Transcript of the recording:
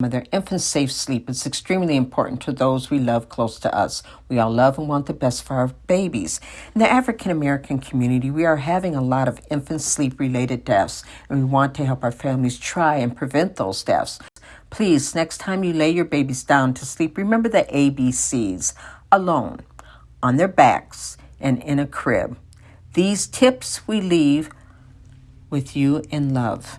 Mother, infant safe sleep is extremely important to those we love close to us. We all love and want the best for our babies. In the African American community, we are having a lot of infant sleep related deaths, and we want to help our families try and prevent those deaths. Please, next time you lay your babies down to sleep, remember the ABCs alone, on their backs, and in a crib. These tips we leave with you in love.